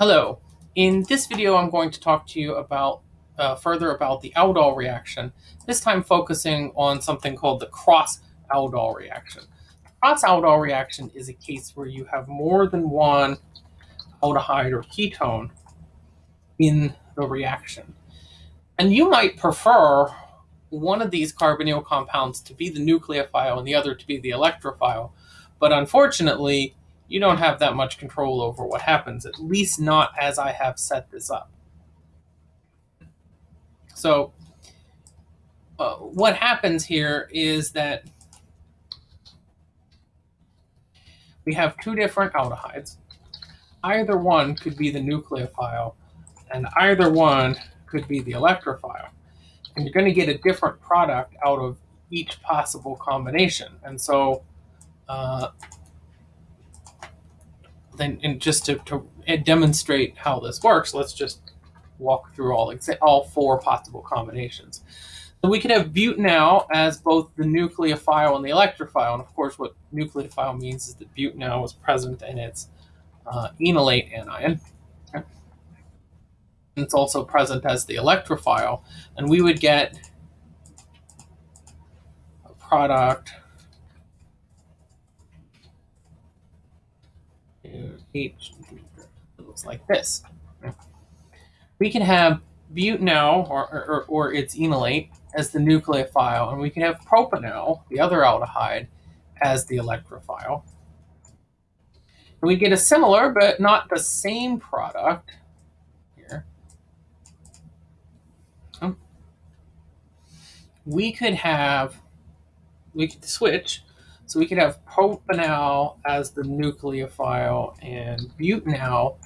Hello. In this video, I'm going to talk to you about uh, further about the aldol reaction, this time focusing on something called the cross-aldol reaction. Cross-aldol reaction is a case where you have more than one aldehyde or ketone in the reaction. And you might prefer one of these carbonyl compounds to be the nucleophile and the other to be the electrophile. But unfortunately, you don't have that much control over what happens, at least not as I have set this up. So uh, what happens here is that we have two different aldehydes. Either one could be the nucleophile, and either one could be the electrophile. And you're going to get a different product out of each possible combination. And so uh, then and just to, to demonstrate how this works, let's just walk through all all four possible combinations. So we could have butanal as both the nucleophile and the electrophile. And of course, what nucleophile means is that butanal is present in its uh, enolate anion. Okay. It's also present as the electrophile. And we would get a product It looks like this. We can have butanal or, or, or its enolate as the nucleophile, and we can have propanal, the other aldehyde, as the electrophile. And we get a similar but not the same product here. Oh. We could have, we could switch so we could have propanal as the nucleophile and butanal.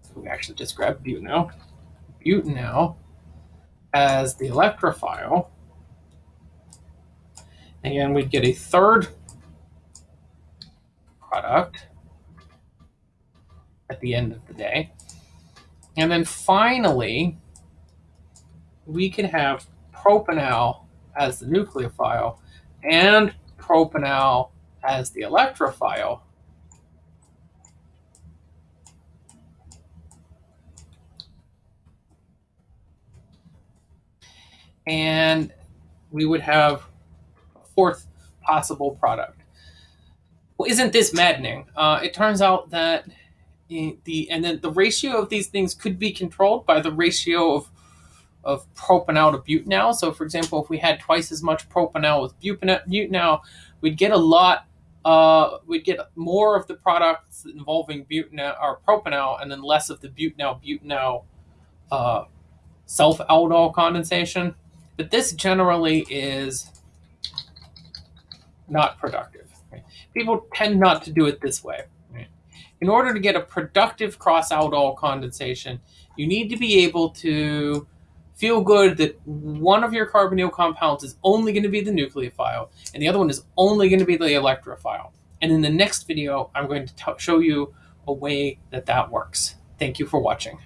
So we actually just grab butanal. Butanal as the electrophile. Again, we'd get a third product at the end of the day. And then finally, we could have propanal as the nucleophile and propanal as the electrophile. And we would have a fourth possible product. Well, isn't this maddening? Uh, it turns out that the and then the ratio of these things could be controlled by the ratio of of propanal to butanal. So for example, if we had twice as much propanal with butanal, we'd get a lot, uh, we'd get more of the products involving butanal or propanal and then less of the butanal-butanal uh, self-aldol condensation. But this generally is not productive. Right? People tend not to do it this way. In order to get a productive cross-aldol condensation, you need to be able to feel good that one of your carbonyl compounds is only going to be the nucleophile and the other one is only going to be the electrophile. And in the next video, I'm going to show you a way that that works. Thank you for watching.